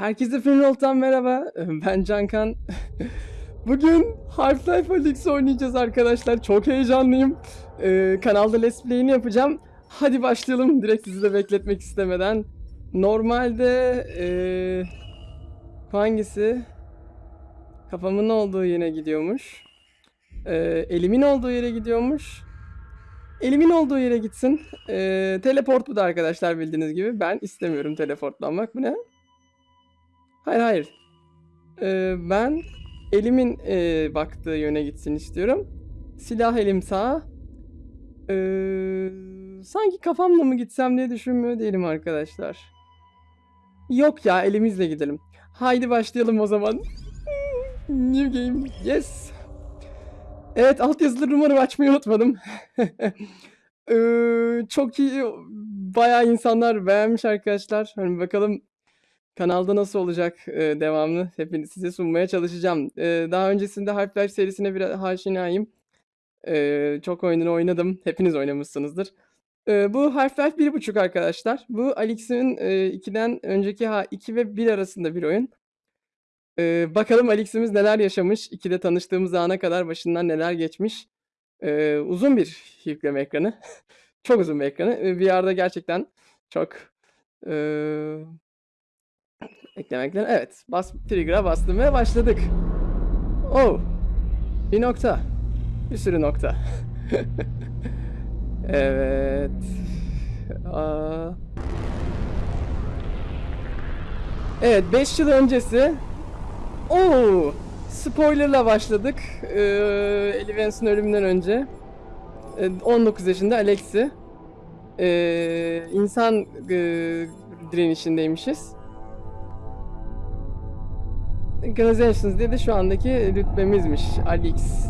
Herkese Finroll'tan merhaba. Ben Cankan. Bugün Half-Life Alyx oynayacağız arkadaşlar. Çok heyecanlıyım. Ee, kanalda Let's Play'ini yapacağım. Hadi başlayalım. Direkt sizi de bekletmek istemeden. Normalde... ee, hangisi? Kafamın olduğu yere gidiyormuş. Ee, elimin olduğu yere gidiyormuş. Elimin olduğu yere gitsin. Ee, teleport bu da arkadaşlar bildiğiniz gibi. Ben istemiyorum teleportlanmak. Bu ne? Hayır hayır. Ee, ben elimin e, baktığı yöne gitsin istiyorum. Silah elim sağa. Ee, sanki kafamla mı gitsem diye düşünmüyor değilim arkadaşlar. Yok ya elimizle gidelim. Haydi başlayalım o zaman. New game. Yes. Evet altyazıları umarım açmayı unutmadım. Ee, çok iyi. Bayağı insanlar beğenmiş arkadaşlar. Hani bakalım kanalda nasıl olacak e, devamlı hepiniz size sunmaya çalışacağım. E, daha öncesinde Half-Life serisine biraz aşinayım. E, çok oyununu oynadım. Hepiniz oynamışsınızdır. E, bu Half-Life 1.5 arkadaşlar. Bu Alex'in e, 2'den önceki ha 2 ve 1 arasında bir oyun. E, bakalım Alex'imiz neler yaşamış. 2'de tanıştığımız ana kadar başından neler geçmiş. E, uzun bir yükleme ekranı. çok uzun bir ekranı. E, VR'da gerçekten çok e, eklemekler. Evet. Bas, trigger'a bastım ve başladık. Oh. Bir nokta. Bir sürü nokta. evet. Aa. Evet 5 yıl öncesi. Oo. Spoilerla başladık. Ee, Ellie ölümünden önce. Ee, 19 yaşında Alex'i. Ee, insan e, direnişindeymişiz. Organizations diye de şu andaki rütbemizmiş. Alix.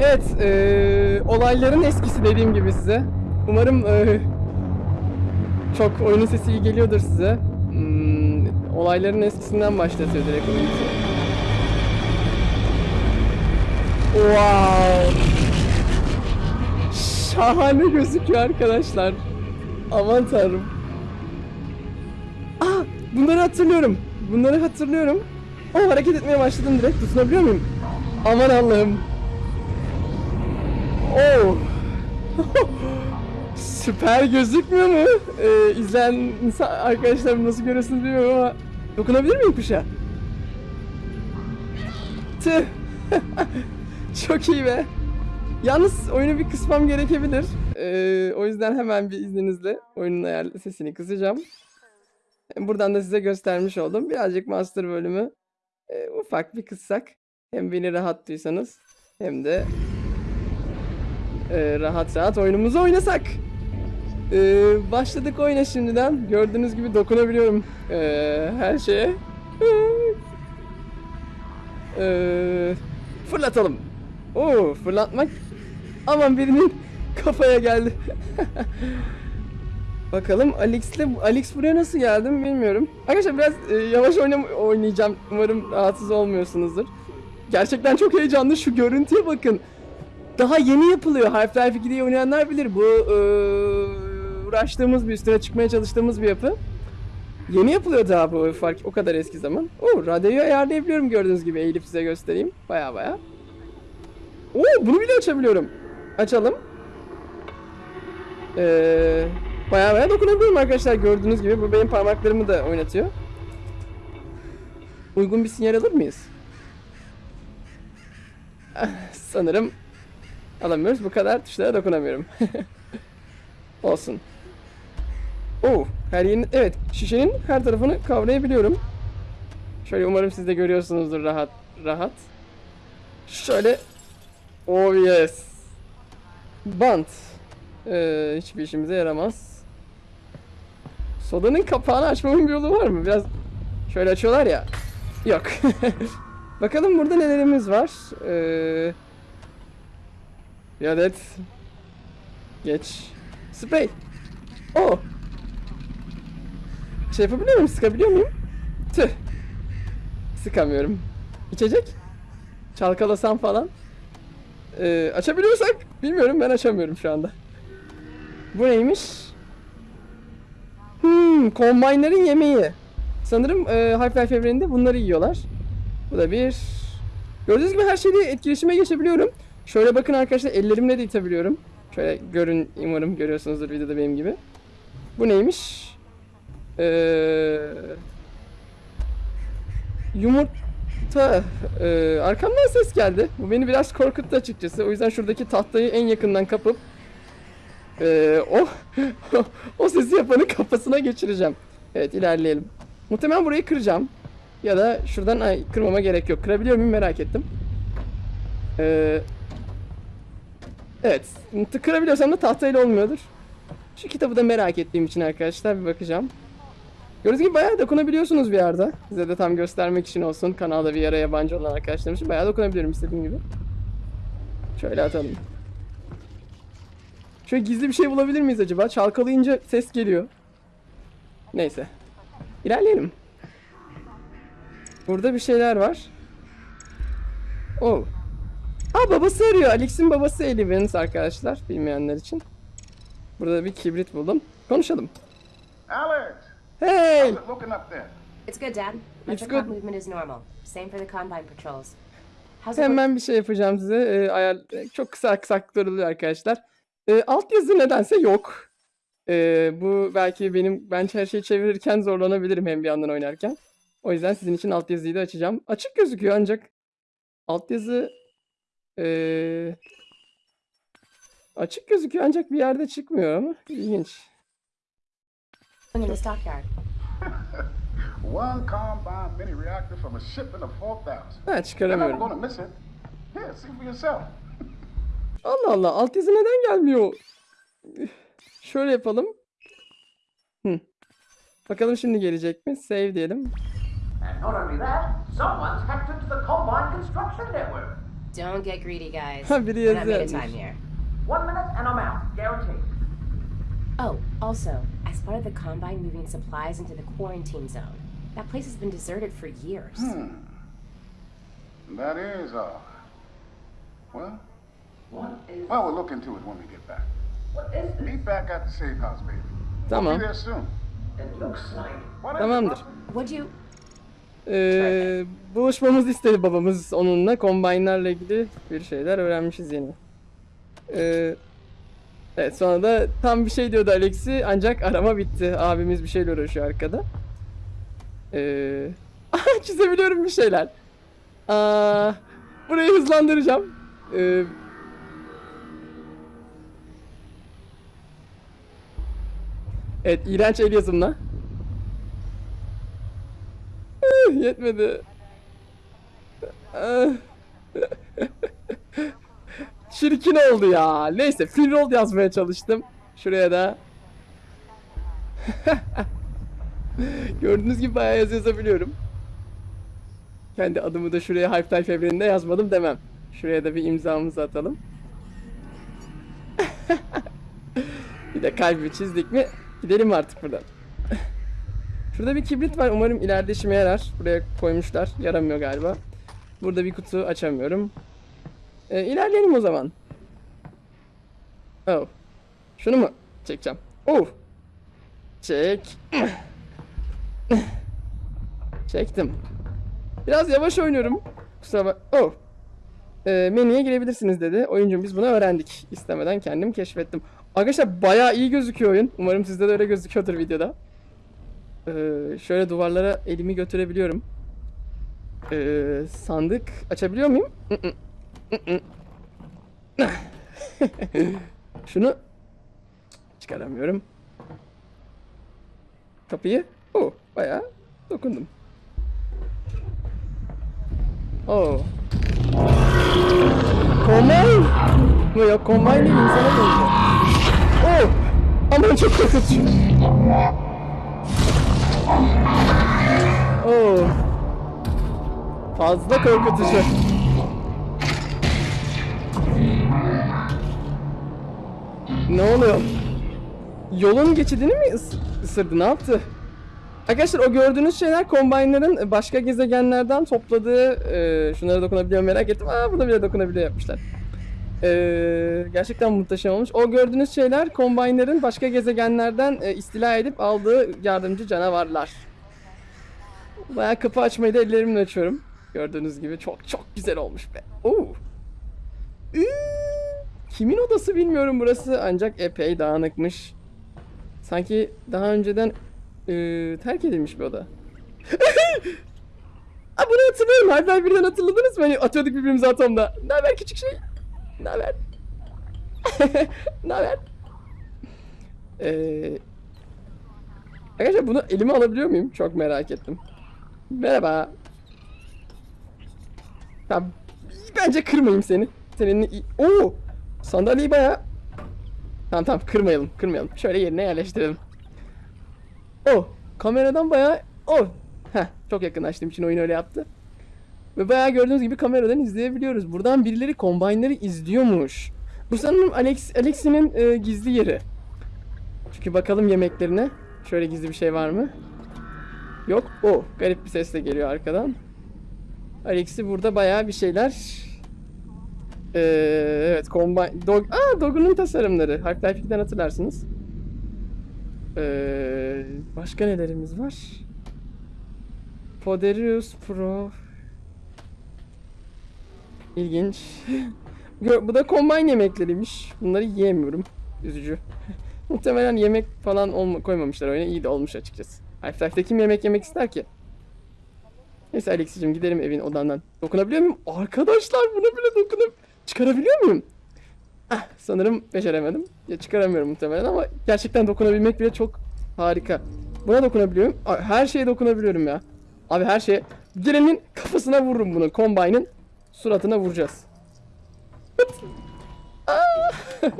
Evet, e, olayların eskisi dediğim gibi size. Umarım e, çok oyunun sesi iyi geliyordur size. Hmm, olayların eskisinden başlatıyor direkt oyunu. Wow! Şahane gözüküyor arkadaşlar. Aman tanrım. Aa, bunları hatırlıyorum. Bunları hatırlıyorum. O hareket etmeye başladım direkt. Tutunabiliyor muyum? Aman Allah'ım. Oo. Süper gözükmüyor mu? Ee, izleyen insan, arkadaşlar nasıl görüyorsunuz bilmiyorum ama dokunabilir miyim kuşa? Tüh. Çok iyi be. Yalnız oyunu bir kısmam gerekebilir. Ee, o yüzden hemen bir izninizle oyunun ayar sesini kısacağım. Buradan da size göstermiş oldum. Birazcık master bölümü e, ufak bir kıssak. Hem beni rahat duysanız hem de e, rahat rahat oyunumuzu oynasak. E, başladık oyuna şimdiden. Gördüğünüz gibi dokunabiliyorum e, her şeye. e, fırlatalım. Oo, fırlatmak. Aman birinin kafaya geldi. Bakalım Alex'le Alex buraya nasıl geldi mi bilmiyorum. Arkadaşlar biraz e, yavaş oynam oynayacağım. Umarım rahatsız olmuyorsunuzdur. Gerçekten çok heyecanlı. Şu görüntüye bakın. Daha yeni yapılıyor. Half-Life 2'de oynayanlar bilir. Bu e, uğraştığımız bir üstüne çıkmaya çalıştığımız bir yapı. Yeni yapılıyor daha bu fark o kadar eski zaman. Oo, radyoyu ayarlayabiliyorum gördüğünüz gibi. Eğilip size göstereyim. Baya baya. Oo, bunu bile açabiliyorum. Açalım. Eee Baya baya dokunabiliyorum arkadaşlar gördüğünüz gibi. Bu benim parmaklarımı da oynatıyor. Uygun bir sinyal alır mıyız? Sanırım alamıyoruz. Bu kadar tuşlara dokunamıyorum. Olsun. Oo, her yerin evet şişenin her tarafını kavrayabiliyorum. Şöyle umarım siz de görüyorsunuzdur rahat rahat. Şöyle Oh yes. Bant. Ee, hiçbir işimize yaramaz. Sodanın kapağını açmamın bir yolu var mı? Biraz şöyle açıyorlar ya. Yok. Bakalım burada nelerimiz var. Ee, bir geç. Sprey. Oh. Şey yapabiliyor muyum? Sıkabiliyor muyum? Tüh. Sıkamıyorum. İçecek? Çalkalasam falan. Ee, açabiliyorsak bilmiyorum ben açamıyorum şu anda. Bu neymiş? Hmm, kombaynların yemeği. Sanırım e, Half-Life evreninde bunları yiyorlar. Bu da bir... Gördüğünüz gibi her şeyde etkileşime geçebiliyorum. Şöyle bakın arkadaşlar ellerimle de itebiliyorum. Şöyle görün umarım görüyorsunuzdur videoda benim gibi. Bu neymiş? Ee, yumurta. Ee, arkamdan ses geldi. Bu beni biraz korkuttu açıkçası. O yüzden şuradaki tahtayı en yakından kapıp ee, o o sesi yapanın kafasına geçireceğim. Evet ilerleyelim. Muhtemelen burayı kıracağım. Ya da şuradan ay, kırmama gerek yok. Kırabiliyor muyum merak ettim. Ee, evet. Kırabiliyorsam da tahtayla olmuyordur. Şu kitabı da merak ettiğim için arkadaşlar bir bakacağım. Gördüğünüz gibi bayağı dokunabiliyorsunuz bir yerde. Size de tam göstermek için olsun. Kanalda bir yere yabancı olan arkadaşlarım için bayağı dokunabiliyorum istediğim gibi. Şöyle atalım. Şöyle gizli bir şey bulabilir miyiz acaba? Çalkalayınca ses geliyor. Neyse. İlerleyelim. Burada bir şeyler var. Oh. Aa babası arıyor. Alex'in babası Eli Vance arkadaşlar. Bilmeyenler için. Burada bir kibrit buldum. Konuşalım. Alex, Hey! It's good, Dad. It's good. movement is normal. Same for the Combine patrols. Hemen bir şey yapacağım size. Ee, ayar çok kısa aksaklıklar arkadaşlar. Ee, altyazı nedense yok. Ee, bu belki benim ben her şeyi çevirirken zorlanabilirim hem bir yandan oynarken. O yüzden sizin için altyazıyı da açacağım. Açık gözüküyor ancak altyazı ee, açık gözüküyor ancak bir yerde çıkmıyor ama ilginç. One combine mini reactor from a shipment of 4,000. Ha çıkaramıyorum. Allah Allah altyazı neden gelmiyor? Şöyle yapalım. Hı. Bakalım şimdi gelecek mi? Save diyelim. And not only that, someone's hacked into the Combine Construction Network. Don't get greedy, guys. Ha, biri yazıyor. time here. One minute and I'm out, guaranteed. Oh, also, as part of the Combine moving supplies into the quarantine zone, that place has been deserted for years. That is odd. Well, What is well, we'll look into it when we get back. what is this? Meet back at the safe house, baby. We'll Tamam. be there soon. It looks like What Tamamdır. Would you? Ee, buluşmamızı istedi babamız onunla. Combine'larla ilgili bir şeyler öğrenmişiz yeni. Ee, evet sonra da tam bir şey diyordu Alex'i ancak arama bitti. Abimiz bir şeyle uğraşıyor arkada. Ee, çizebiliyorum bir şeyler. Aa, burayı hızlandıracağım. Ee, evet iğrenç el yazımla. Ah, Yetmedi. Ah. Çirkin oldu ya. Neyse free roll yazmaya çalıştım. Şuraya da. Gördüğünüz gibi bayağı yazı yazabiliyorum. Kendi adımı da şuraya Half-Life evreninde yazmadım demem. Şuraya da bir imzamızı atalım. bir de kalbi çizdik mi gidelim artık buradan. Şurada bir kibrit var. Umarım ileride işime yarar. Buraya koymuşlar. Yaramıyor galiba. Burada bir kutu açamıyorum. Ee, ilerleyelim o zaman. Oh. Şunu mu çekeceğim? Oh. Çek. Çektim. Biraz yavaş oynuyorum. Kusura bak. Oh. Ee, menüye girebilirsiniz dedi. Oyuncum biz bunu öğrendik. İstemeden kendim keşfettim. Arkadaşlar bayağı iyi gözüküyor oyun. Umarım sizde de öyle gözüküyordur videoda. Ee, şöyle duvarlara elimi götürebiliyorum. Ee, sandık açabiliyor muyum? Şunu çıkaramıyorum. Kapıyı. Oh, bayağı dokundum. Kombine mı yok? Kombine değil insana benziyor. Oh! Aman çok korkutucu. Oo. Fazla korkutucu. Ne oluyor? Yolun geçidini mi ıs- ısırdı? Ne yaptı? Arkadaşlar o gördüğünüz şeyler Combine'ların başka gezegenlerden topladığı e, şunlara dokunabiliyor merak ettim. Aa burada bile dokunabiliyor yapmışlar. E, gerçekten muhteşem olmuş. O gördüğünüz şeyler Combine'ların başka gezegenlerden e, istila edip aldığı yardımcı canavarlar. Bayağı kapı açmayı da ellerimle açıyorum. Gördüğünüz gibi çok çok güzel olmuş be. Oo. Kimin odası bilmiyorum burası ancak epey dağınıkmış. Sanki daha önceden eee, terk edilmiş bir oda. Aa, bunu hatırlıyorum. Half-Life birden hatırladınız mı? Hani atıyorduk birbirimize atomda. Ne haber küçük şey? Ne haber? ne haber? Eee Arkadaşlar bunu elime alabiliyor muyum? Çok merak ettim. Merhaba. Tamam. Bence kırmayayım seni. Senin Oo! Sandalyeyi bayağı Tamam tamam kırmayalım, kırmayalım. Şöyle yerine yerleştirelim. Oh, kameradan bayağı oh. Heh, çok yakınlaştığım için oyun öyle yaptı. Ve bayağı gördüğünüz gibi kameradan izleyebiliyoruz. Buradan birileri kombaynları izliyormuş. Bu sanırım Alex Alexi'nin e, gizli yeri. Çünkü bakalım yemeklerine. Şöyle gizli bir şey var mı? Yok. O garip bir ses de geliyor arkadan. Alex'i burada bayağı bir şeyler ee, evet, Combine... Dog... Aa, Dog'un tasarımları. Half-Life 2'den hatırlarsınız. Ee, başka nelerimiz var? Poderius Pro... İlginç. Bu da Combine yemekleriymiş. Bunları yiyemiyorum. Üzücü. Muhtemelen yemek falan koymamışlar oyuna. İyi de olmuş açıkçası. Half-Life'de kim yemek yemek ister ki? Neyse Alex'cim gidelim evin odandan. Dokunabiliyor muyum? Arkadaşlar buna bile dokunup çıkarabiliyor muyum? Ah, sanırım beceremedim. Ya çıkaramıyorum muhtemelen ama gerçekten dokunabilmek bile çok harika. Buna dokunabiliyorum. Her şeye dokunabiliyorum ya. Abi her şeye. Gelenin kafasına vururum bunu. Combine'ın suratına vuracağız. Aa!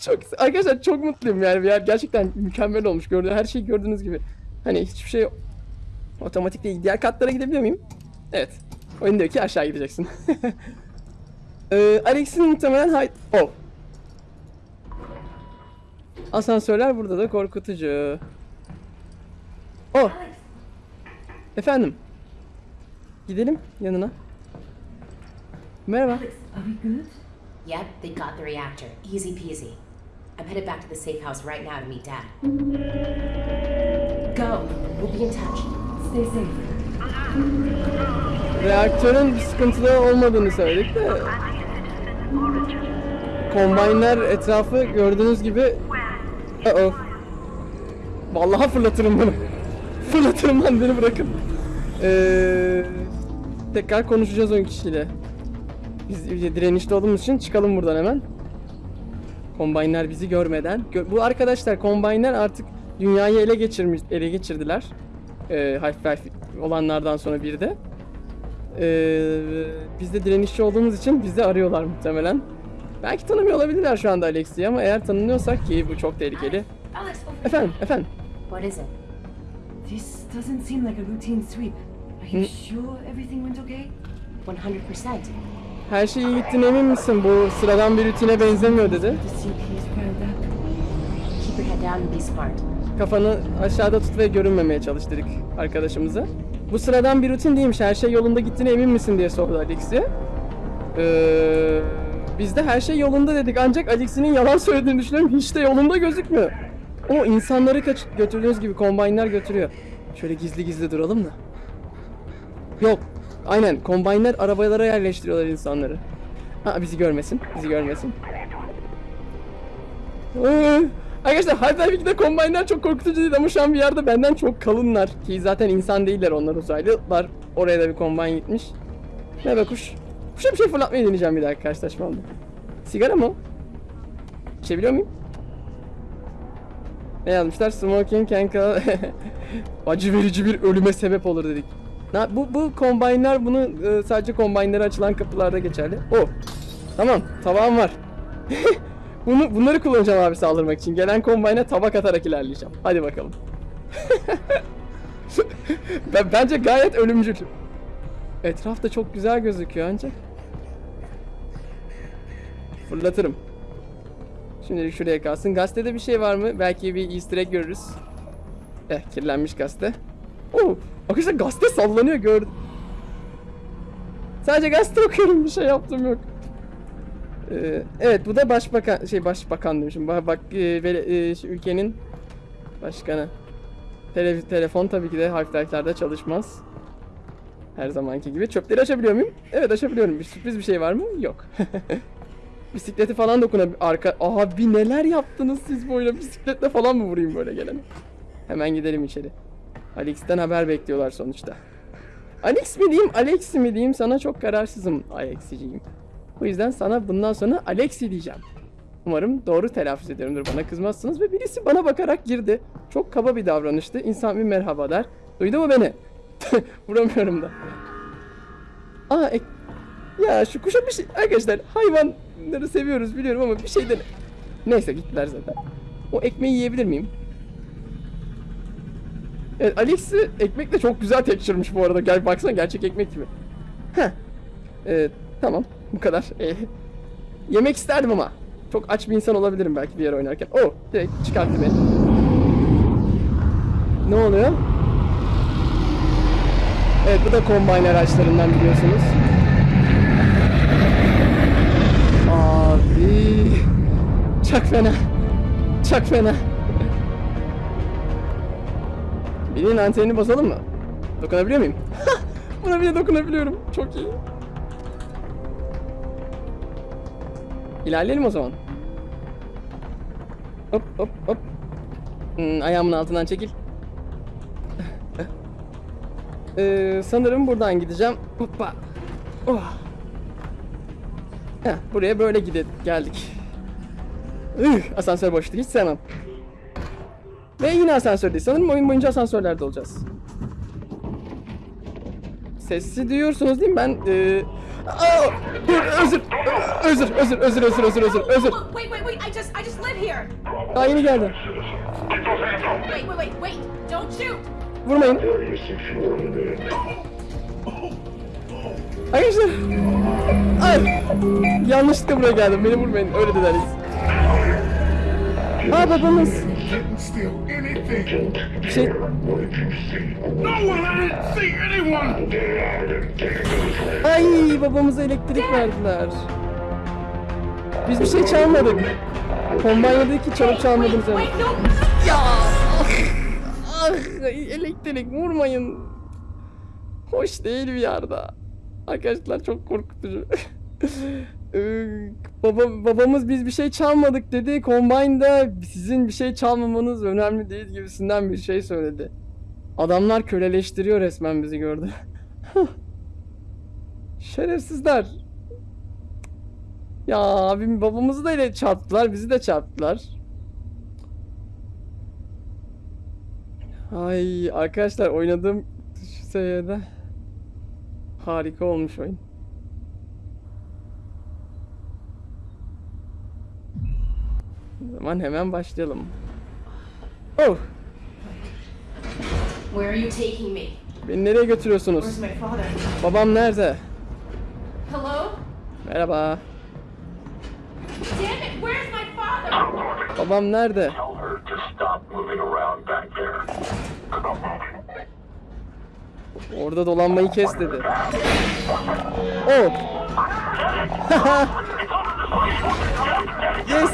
çok arkadaşlar çok mutluyum yani. Ya gerçekten mükemmel olmuş. Gördüğünüz her şeyi gördüğünüz gibi. Hani hiçbir şey otomatik değil. Diğer katlara gidebiliyor muyum? Evet. Oyun diyor ki aşağı gideceksin. ee, Alex'in muhtemelen hay... Oh. Asansörler burada da korkutucu. Oh. Efendim. Gidelim yanına. Merhaba. Are we good? Yep, they got the reactor. Easy peasy. I'm headed back to the safe house right now to meet Dad. Go. We'll be in touch. Stay safe. Reaktörün bir sıkıntıda olmadığını söyledik de Kombaynlar etrafı gördüğünüz gibi uh -oh. Vallahi fırlatırım bunu Fırlatırım lan beni bırakın ee, Tekrar konuşacağız oyun kişiyle Biz direnişte olduğumuz için çıkalım buradan hemen Kombaynlar bizi görmeden Gö- Bu arkadaşlar kombaynlar artık dünyayı ele geçirmiş ele geçirdiler ee, Half-Life olanlardan sonra bir de ee, biz de direnişçi olduğumuz için bizi arıyorlar muhtemelen. Belki tanımıyor olabilirler şu anda Alex'i ama eğer tanınıyorsak ki bu çok tehlikeli. Alex, Efendim, efendim. What is it? This doesn't seem like a routine sweep. Are you sure everything went okay? 100%. Her şey iyi gittiğine emin misin? Bu sıradan bir rutine benzemiyor dedi. Kafanı aşağıda tut ve görünmemeye çalış dedik arkadaşımıza. Bu sıradan bir rutin değilmiş. Her şey yolunda gittiğine emin misin diye sordu Alex'e. Ee, biz de her şey yolunda dedik. Ancak Alex'in yalan söylediğini düşünüyorum. Hiç de yolunda gözükmüyor. O insanları kaç götürdüğünüz gibi kombaynlar götürüyor. Şöyle gizli gizli duralım da. Yok. Aynen. Kombaynlar arabalara yerleştiriyorlar insanları. Ha bizi görmesin. Bizi görmesin. Arkadaşlar Half-Life 2'de Combine'ler çok korkutucu değil ama şu an bir yerde benden çok kalınlar. Ki zaten insan değiller onlar uzaylılar. Oraya da bir Combine gitmiş. Merhaba kuş. Kuşa bir şey fırlatmayı deneyeceğim bir daha karşılaşmamda. Sigara mı? İçebiliyor muyum? Ne yazmışlar? Smoking can Acı verici bir ölüme sebep olur dedik. Bu, bu Combine'ler bunu e, sadece Combine'lere açılan kapılarda geçerli. O. Tamam. Tabağım var. Bunu bunları kullanacağım abi saldırmak için. Gelen kombayna tabak atarak ilerleyeceğim. Hadi bakalım. ben bence gayet ölümcül. Etraf da çok güzel gözüküyor ancak. Fırlatırım. Şimdilik şuraya kalsın. Gazetede bir şey var mı? Belki bir easter egg görürüz. Eh kirlenmiş gazete. Oo, arkadaşlar gazete sallanıyor gördüm. Sadece gazete okuyorum bir şey yaptım yok. Ee, evet bu da başbakan şey başbakan demişim. Bak, bak e, e, ülkenin başkanı. Tele- telefon tabii ki de Half-Life'lerde çalışmaz. Her zamanki gibi. Çöpleri açabiliyor muyum? Evet açabiliyorum. Bir sürpriz bir şey var mı? Yok. Bisikleti falan dokuna arka... Abi neler yaptınız siz böyle bisikletle falan mı vurayım böyle gelene? Hemen gidelim içeri. Alex'ten haber bekliyorlar sonuçta. Alex mi diyeyim, Alex mi diyeyim sana çok kararsızım Alex'ciyim. O yüzden sana bundan sonra Alex'i diyeceğim. Umarım doğru telaffuz ediyorumdur bana kızmazsınız ve birisi bana bakarak girdi. Çok kaba bir davranıştı. İnsan bir merhaba der. Duydu mu beni? Vuramıyorum da. Aa ek... Ya şu kuşa bir şey... Arkadaşlar hayvanları seviyoruz biliyorum ama bir şeyden... Neyse gittiler zaten. O ekmeği yiyebilir miyim? Evet Alex'i ekmekle çok güzel tekşirmiş bu arada. Gel baksana gerçek ekmek gibi. Heh. Ee, tamam bu kadar. Ee, yemek isterdim ama. Çok aç bir insan olabilirim belki bir yer oynarken. Oh direkt çıkarttı beni. Ne oluyor? Evet bu da kombine araçlarından biliyorsunuz. Abi çok fena. Çok fena. Birinin antenini basalım mı? Dokunabiliyor muyum? Buna bile dokunabiliyorum. Çok iyi. İlerleyelim o zaman. Hop hop hop. Hmm, ayağımın altından çekil. Ee, sanırım buradan gideceğim. Hoppa. Oh. Heh, buraya böyle gide geldik. Üh, asansör boştu. Hiç sevmem. Ve yine asansördeyiz. Sanırım oyun boyunca asansörlerde olacağız. Sesi duyuyorsunuz değil mi? Ben. Aa! Dur, özür, özür, özür, özür, özür, özür, özür, özür. Wait, wait, wait! I just, I just live here. Daha yeni geldi. Wait, wait, wait, wait! Don't shoot! Vurmayın. Arkadaşlar. Ay. Yanlışlıkla buraya geldim. Beni vurmayın. Öyle dediler biz. Aa babamız. Didn't steal anything. Bir şey... No one, I didn't see anyone. Ay babamıza elektrik verdiler. Biz bir şey çalmadık. Kombanyadaki çalıp çalmadığımız yani. Wait, no! Ya! Ah, elektrik vurmayın. Hoş değil bir yerde. Arkadaşlar çok korkutucu. Ee, Baba, babamız biz bir şey çalmadık dedi. Combine'da sizin bir şey çalmamanız önemli değil gibisinden bir şey söyledi. Adamlar köleleştiriyor resmen bizi gördü. Şerefsizler. Ya abim babamızı da ile çarptılar, bizi de çarptılar. Ay arkadaşlar oynadığım seviyede harika olmuş oyun. O zaman hemen başlayalım. Oh, Where are you taking me? beni nereye götürüyorsunuz? Where's my father? Babam nerede? Hello? Merhaba. Damn it! Where's my father? Babam nerede? Tell her to stop moving around back there. Orada dolanmayı kes dedi. Oh. yes.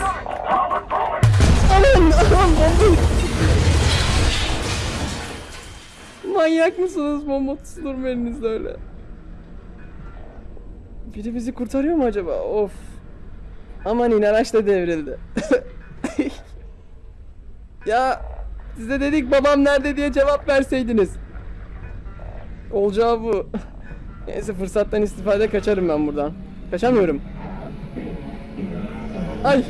Manyak mısınız bomba tutulur öyle? Biri bizi kurtarıyor mu acaba? Of. Aman in araç da devrildi. ya size dedik babam nerede diye cevap verseydiniz. Olacağı bu. Neyse fırsattan istifade kaçarım ben buradan. Kaçamıyorum. Ay.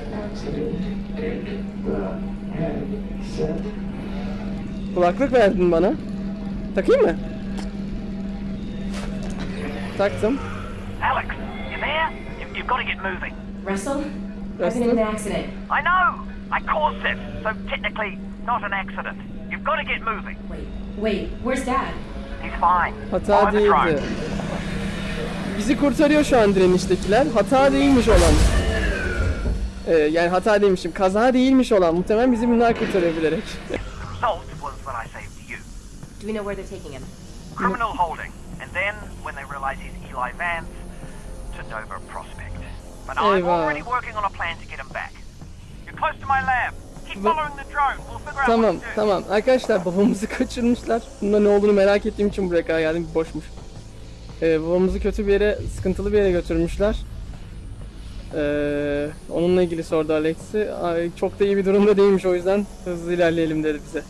Kulaklık verdin bana. Takayım mı? Taktım. Alex, you there? You, you've got to get moving. Russell? I've been in an accident. I know. I caused this, so technically not an accident. You've got to get moving. Wait, wait, where's Dad? He's fine. Hata değildi. Bizi kurtarıyor şu an direniştekiler. Hata değilmiş olan. Ee, yani hata değilmişim. Kaza değilmiş olan. Muhtemelen bizi bunlar kurtarıyor bilerek. Do we know where they're taking him? Criminal holding. And then, when they realize he's Eli Vance, to Nova Prospect. But I'm already working on a plan to get him back. You're close to my lab. Keep Ba- following the drone. We'll figure out Tamam what to do. tamam. Arkadaşlar babamızı kaçırmışlar. Bunda ne olduğunu merak ettiğim için buraya kadar geldim. Boşmuş. Ee, babamızı kötü bir yere, sıkıntılı bir yere götürmüşler. Ee, onunla ilgili sordu Alex'i. Çok da iyi bir durumda değilmiş o yüzden hızlı ilerleyelim dedi bize.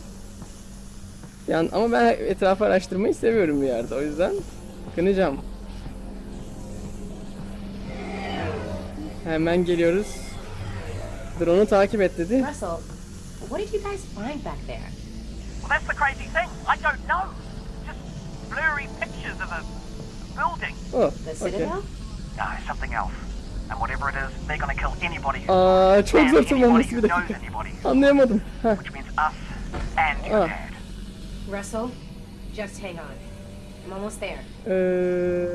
Yani ama ben etrafı araştırmayı seviyorum bir yerde o yüzden kınacağım. Hemen geliyoruz. Drone'u takip et dedi. Russell, what did you guys find back there? Well, that's the crazy thing. I don't know. Just blurry pictures of a building. Oh, The okay. Citadel? No, something else. And whatever it is, they're going to kill anybody who Aa, çok zor tırmanması bir dakika. Anlayamadım. Heh. Ah. Russell, just hang on. I'm almost there. Ee,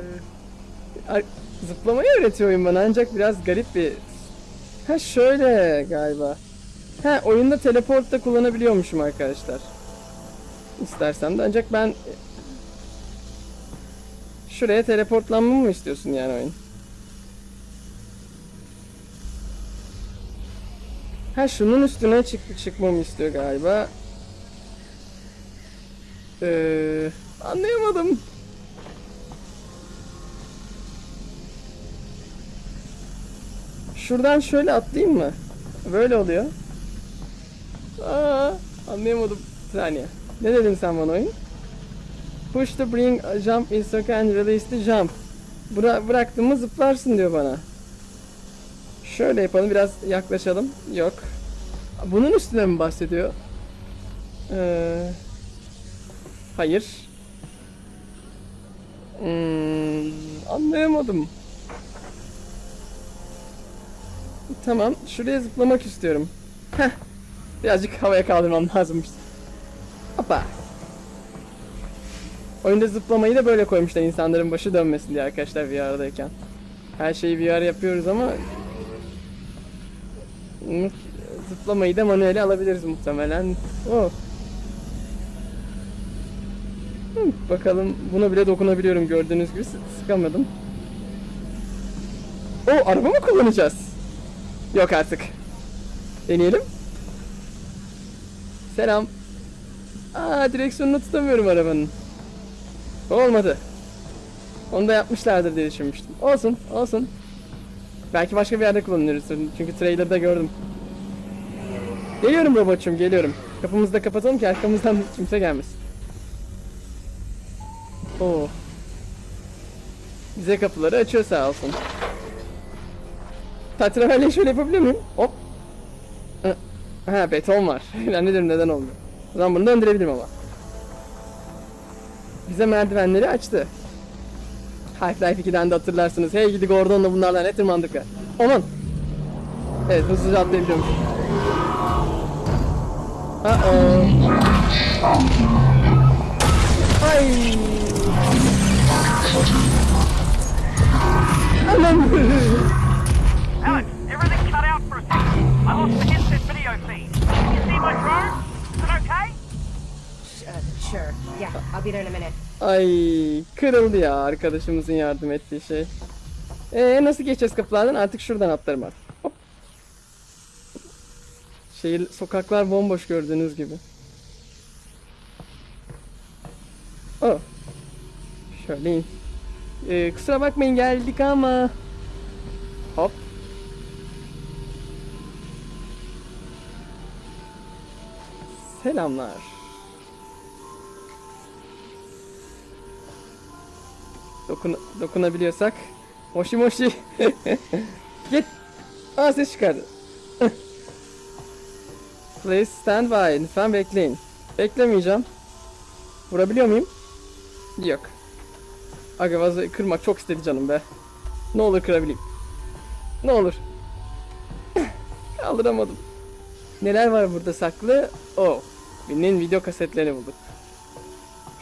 zıplamayı öğretiyor oyun bana ancak biraz garip bir... Ha şöyle galiba. Ha oyunda teleport da kullanabiliyormuşum arkadaşlar. İstersem de ancak ben... Şuraya teleportlanmamı mı istiyorsun yani oyun? Ha şunun üstüne çık çıkmamı istiyor galiba. Ee, anlayamadım. Şuradan şöyle atlayayım mı? Böyle oluyor. Aa, anlayamadım. Bir saniye. Ne dedin sen bana oyun? Push to bring a jump in circle and release the jump. Bıra bıraktığımı zıplarsın diyor bana. Şöyle yapalım biraz yaklaşalım. Yok. Bunun üstüne mi bahsediyor? Ee, hayır. Hmm, anlayamadım. Tamam, şuraya zıplamak istiyorum. Heh. Birazcık havaya kaldırmam lazımmış. Hoppa. Oyunda zıplamayı da böyle koymuşlar insanların başı dönmesin diye arkadaşlar VR'dayken. Her şeyi VR yapıyoruz ama zıplamayı da manuele alabiliriz muhtemelen. Oh. Hı, bakalım buna bile dokunabiliyorum gördüğünüz gibi Sı- sıkamadım. O araba mı kullanacağız? Yok artık. Deneyelim. Selam. Aa direksiyonunu tutamıyorum arabanın. Olmadı. Onu da yapmışlardır diye düşünmüştüm. Olsun, olsun. Belki başka bir yerde kullanırız. Çünkü trailer'da gördüm. Geliyorum robotçum, geliyorum. Kapımızı da kapatalım ki arkamızdan kimse gelmesin. Oo. Bize kapıları açıyor sağ olsun. Tatraverle şöyle yapabiliyor muyum? Hop. Ha beton var. ne dedim neden olmuyor. O zaman bunu döndürebilirim ama. Bize merdivenleri açtı. Half-Life 2'den de hatırlarsınız. Hey gidi Gordon'la bunlarla ne tırmandık ya. Aman. Evet hızlıca atlayabiliyormuş. Uh-oh. Ay. Anam. Alex, everything cut out for a second. I lost the headset video feed. You see my drone? Is it okay? Uh, sure. Yeah, I'll be there in a minute. Ay kırıldı ya arkadaşımızın yardım ettiği şey. Ee nasıl geçeceğiz kapılardan? Artık şuradan atlarım artık. Hop. Şehir sokaklar bomboş gördüğünüz gibi. Oh. Şöyle in. Ee, kusura bakmayın geldik ama. Hop. Selamlar. Dokun dokunabiliyorsak. Moşi moşi. Git. Aa ses çıkardı. Please stand by. Lütfen bekleyin. Beklemeyeceğim. Vurabiliyor muyum? Yok. Aga vazoyu kırmak çok istedi canım be. Ne olur kırabileyim. Ne olur. Kaldıramadım. Neler var burada saklı? Oh. Birinin video kasetlerini bulduk.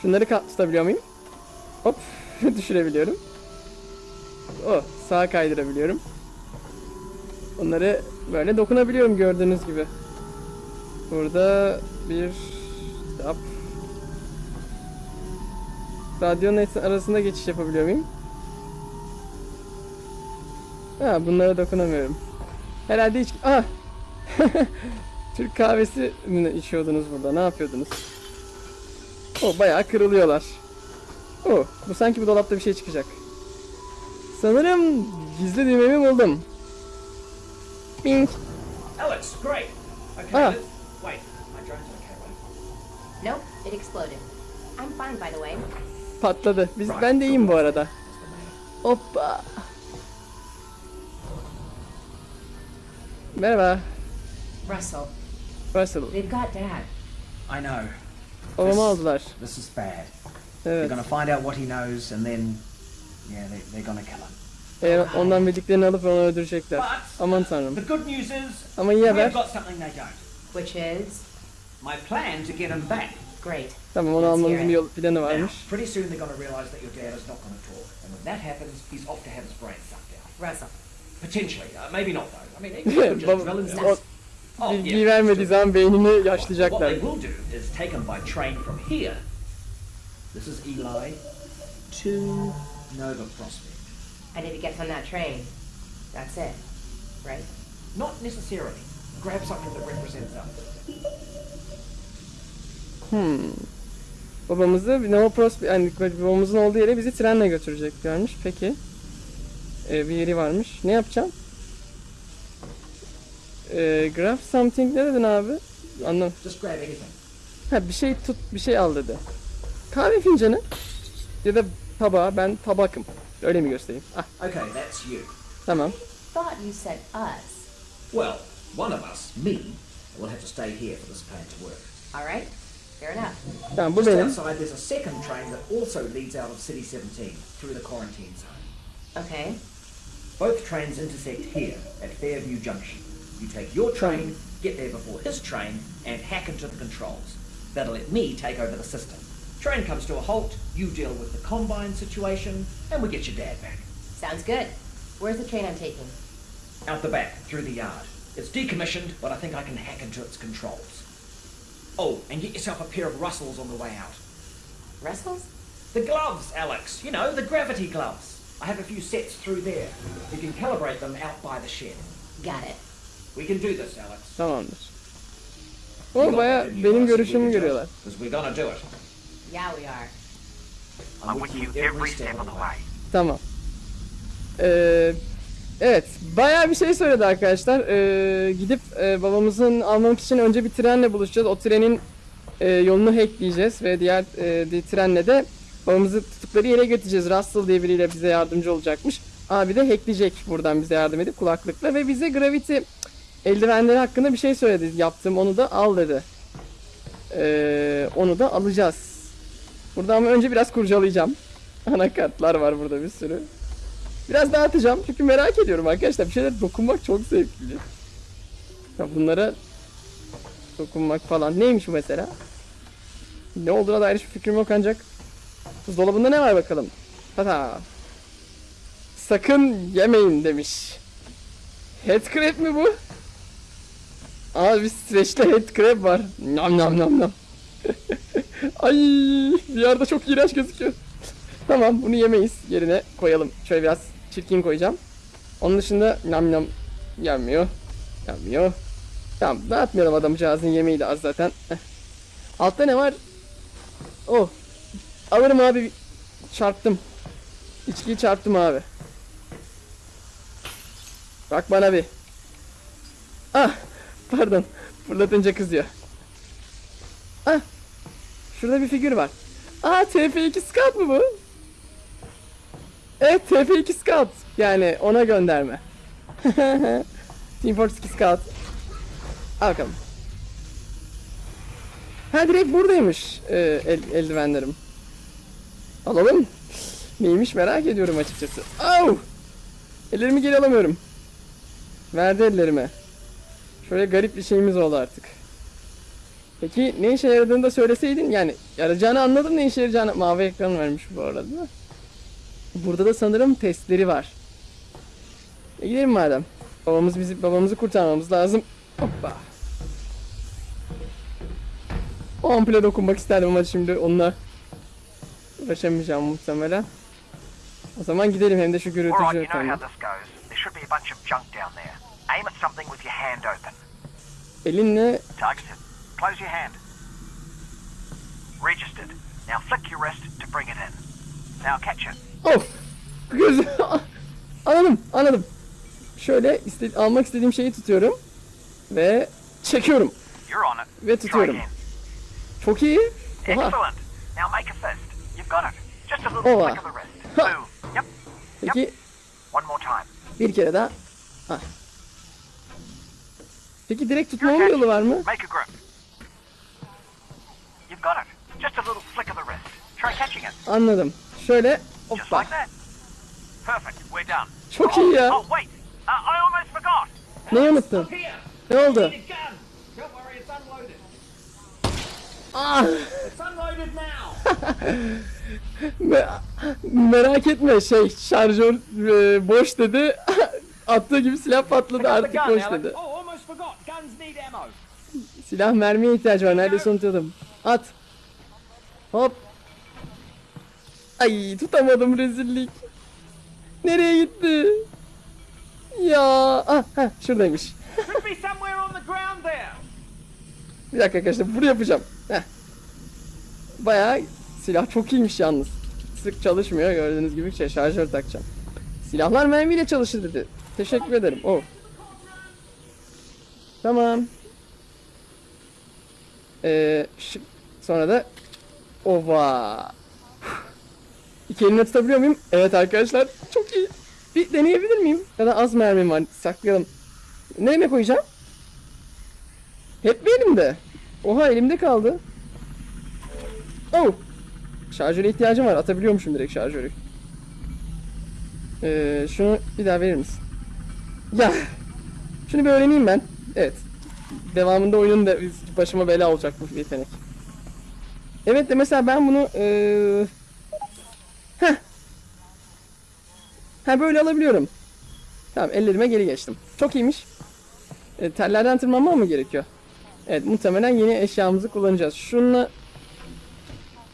Şunları tutabiliyor muyum? Hop. Düşürebiliyorum. Oh. Sağa kaydırabiliyorum. Onları böyle dokunabiliyorum gördüğünüz gibi. Burada bir kitap. Radyonun arasında geçiş yapabiliyor muyum? Ha bunlara dokunamıyorum. Herhalde hiç... Ah! Türk kahvesi içiyordunuz burada? Ne yapıyordunuz? O bayağı kırılıyorlar. Oh, bu sanki bu dolapta bir şey çıkacak. Sanırım gizli düğmemi buldum. Bing. Alex, great. Okay, Ah. let's... Wait, my drone's okay, right? Nope, it exploded. I'm fine, by the way. Patladı. Biz, ben de iyiyim bu arada. Hoppa. Merhaba. Russell, Russell. they've got Dad. I know. Babamı aldılar. This is bad. They're Evet. gonna find out what he knows and then... Yeah, they, they're gonna kill him. Eğer ondan bildiklerini alıp onu öldürecekler. But Aman tanrım. the good news is Ama iyi haber. got something they don't. Which is My plan to get him back. great. Tamam onu hear bir yol planı Now, varmış. pretty soon they're gonna realize that your dad is not gonna talk. And when that happens, he's off to have his brain sucked out. Russell, Potentially. Uh, maybe not though. I mean, they could just drill him o Oh, vermediği zaman beynini What yaşlayacaklar. they will do is take him by train from here. This is Eli to Nova Prospect. and if he gets on that train, that's it, right? Not necessarily. Grab something that represents us. Babamızı Nova Prospect, yani babamızın olduğu yere bizi trenle götüreceklermiş. Peki. Ee, bir yeri varmış. Ne yapacağım? Ee, grab something ne dedin abi? Anlam. Just grab anything. Ha bir şey tut, bir şey al dedi. Kahve fincanı ya da tabağı. Ben tabakım. Öyle mi göstereyim? Ah Okay, that's you. tamam. Thought you said us. Well, one of us, me, will have to stay here for this plan to work. All right, fair enough. Tamam bu Just benim. outside, there's a second train that also leads out of City 17 through the quarantine zone. Okay, Both trains intersect here at Fairview Junction. You take your train, get there before his train, and hack into the controls. That'll let me take over the system. Train comes to a halt, you deal with the combine situation, and we get your dad back. sounds good. Where's the train I'm taking? Out the back, through the yard. It's decommissioned, but I think I can hack into its controls. Oh, and get yourself a pair of Russells on the way out. Russell's? The gloves, Alex. You know, the gravity gloves. I have a few sets through there. You can calibrate them out by the shed. Got it. We can do this, Alex. Tamamdır. O baya benim görüşümü görüyorlar. Because we're gonna do it. Yeah, we are. I'm with you every step of the way. Tamam. Ee, evet, bayağı bir şey söyledi arkadaşlar. Ee, gidip e, babamızın almak için önce bir trenle buluşacağız. O trenin e, yolunu hackleyeceğiz ve diğer e, bir trenle de babamızı tuttukları yere götüreceğiz. Russell diye biriyle bize yardımcı olacakmış. Abi de hackleyecek buradan bize yardım edip kulaklıkla ve bize Gravity eldivenleri hakkında bir şey söyledi. Yaptım onu da al dedi. Ee, onu da alacağız. Burada ama önce biraz kurcalayacağım. Anakartlar var burada bir sürü. Biraz dağıtacağım çünkü merak ediyorum arkadaşlar. Bir şeyler dokunmak çok zevkli. Ya bunlara dokunmak falan. Neymiş bu mesela? Ne olduğuna dair hiçbir fikrim yok ancak. Buzdolabında ne var bakalım? Tata. Sakın yemeyin demiş. Headcrab mi bu? Aa bir streçli headcrab var. Nam nam nam nam. Ay bir yerde çok iğrenç gözüküyor. Tamam bunu yemeyiz. Yerine koyalım. Şöyle biraz çirkin koyacağım. Onun dışında nam nam yenmiyor. Yenmiyor. Tamam dağıtmayalım adamcağızın yemeği de az zaten. Altta ne var? Oh. Alırım abi. Çarptım. İçkiyi çarptım abi. Bak bana bir. Ah. Pardon. Fırlatınca kızıyor. Ah. Şurada bir figür var. Aa TF2 Scout mu bu? Evet TF2 Scout. Yani ona gönderme. Team Fortress 2 Scout. Al bakalım. Ha direkt buradaymış e, el, eldivenlerim. Alalım. Neymiş merak ediyorum açıkçası. Au! Ellerimi geri alamıyorum. Verdi ellerime. Şöyle garip bir şeyimiz oldu artık. Peki ne işe yaradığını da söyleseydin yani yarayacağını anladım ne işe yarayacağını mavi ekran vermiş bu arada. Burada da sanırım testleri var. E gidelim madem. Babamız bizi babamızı kurtarmamız lazım. Hoppa. O ampule dokunmak isterdim ama şimdi onunla uğraşamayacağım muhtemelen. O zaman gidelim hem de şu gürültücü open. Elinle. Close your hand. Registered. Now flick your wrist to bring it in. Now catch it. Of. Göz. anladım, anladım. Şöyle iste- almak istediğim şeyi tutuyorum ve çekiyorum You're on it. ve tutuyorum. Çok iyi. Oha. Excellent. Now make a fist. You've got it. Just a little Oha. flick of the wrist. Two. Yep. Peki One more time. bir kere daha. Ah. Peki direkt bir yolu var mı? Make a grip. Anladım. Şöyle hoppa. Çok iyi ya. Oh, wait. Uh, I almost forgot. Neyi unuttun? Ne oldu? Ah. It's unloaded now! Me- merak etme şey şarjör e, boş dedi. Attığı gibi silah patladı artık boş dedi. Oh. Silah mermiye ihtiyacı var. Neredeyse unutuyordum. At. Hop. Ay tutamadım rezillik. Nereye gitti? Ya. Ah, heh, şuradaymış. Bir dakika arkadaşlar bunu yapacağım. Heh. Bayağı silah çok iyiymiş yalnız. Sık çalışmıyor gördüğünüz gibi şey şarjör takacağım. Silahlar mermiyle çalışır dedi. Teşekkür ederim. Oh. Tamam. Ee, sonra da ova. İki elimle tutabiliyor muyum? Evet arkadaşlar çok iyi. Bir deneyebilir miyim? Ya da az mermim var saklayalım. Nereye koyacağım? Hep bir elimde. Oha elimde kaldı. Oh. Şarjöre ihtiyacım var. Atabiliyormuşum direkt şarjörü. Ee, şunu bir daha verir misin? Ya. Şunu bir öğreneyim ben. Evet. Devamında oyunun da başıma bela olacak bu yetenek. Evet de mesela ben bunu ee... Heh. Ha böyle alabiliyorum. Tamam ellerime geri geçtim. Çok iyiymiş. E, tellerden tırmanmam mı gerekiyor? Evet muhtemelen yeni eşyamızı kullanacağız. Şununla...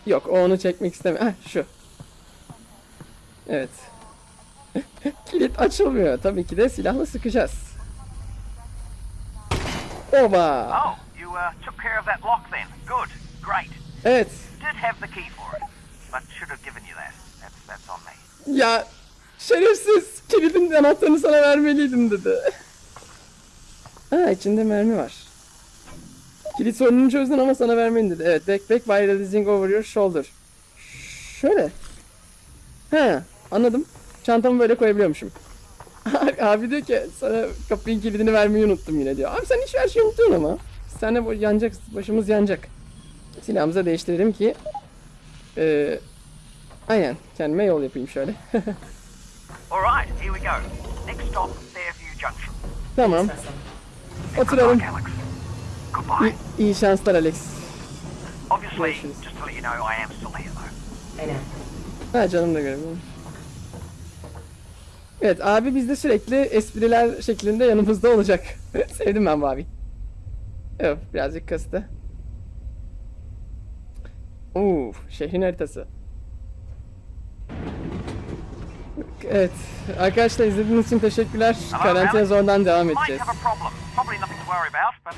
Yok o onu çekmek istemiyor. Heh şu. Evet. Kilit açılmıyor. Tabii ki de silahla sıkacağız. Oba. Oh, you uh, took care of that lock then. Good. Great. Evet. Did have the key for it, but should have given you that. That's that's on me. Ya şerefsiz. Kilidin anahtarını sana vermeliydim dedi. Ha içinde mermi var. Kilit sorununu çözdün ama sana vermeliyim dedi. Evet backpack by releasing over your shoulder. Şöyle. He anladım. Çantamı böyle koyabiliyormuşum. Abi diyor ki sana kapının kilidini vermeyi unuttum yine diyor. Abi sen hiç her şeyi unuttun ama. Sen de bu yanacak, başımız yanacak. Silahımızı değiştirelim ki. Eee aynen kendime yol yapayım şöyle. All right, here we go. Next stop, Fairview Junction. tamam. Oturalım. Goodbye. İyi, iyi şanslar Alex. Obviously, Görüşürüz. just to let you know, I am still here though. Know. Ha canım da görebilirim. Evet abi bizde sürekli espriler şeklinde yanımızda olacak. Sevdim ben bu abi. Evet birazcık kastı. Oo, şehrin haritası. Evet arkadaşlar izlediğiniz için teşekkürler. Karantina zordan devam edeceğiz. a problem. Probably nothing to worry about, but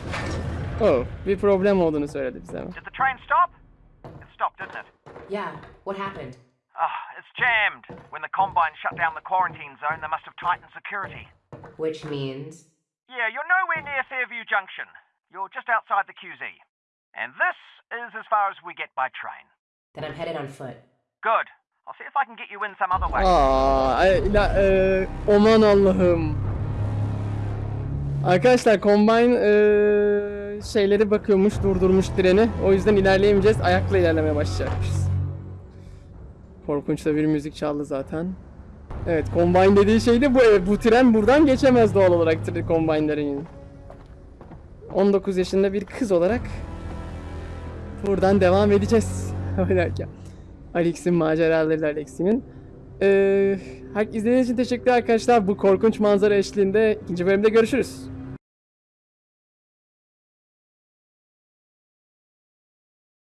Oh, bir problem olduğunu söyledi bize ama. did the train stop? It stopped, didn't it? Yeah, what happened? Ah, it's jammed. When the Combine shut down the quarantine zone, they must have tightened security. Which means. Yeah, you're nowhere near Fairview Junction. You're just outside the QZ. And this is as far as we get by train. Then I'm headed on foot. Good. Aa, ay, la, e, Allah'ım. Arkadaşlar Combine e, şeyleri bakıyormuş, durdurmuş treni. O yüzden ilerleyemeyeceğiz. Ayakla ilerlemeye başlayacakmışız. Korkunç da bir müzik çaldı zaten. Evet, Combine dediği şey de bu. evet, Bu tren buradan geçemez doğal olarak Combine'lerin. 19 yaşında bir kız olarak buradan devam edeceğiz. Oynarken. Alex'in maceraları Alex'imin. Ee, izlediğiniz için teşekkürler arkadaşlar. Bu korkunç manzara eşliğinde ikinci bölümde görüşürüz.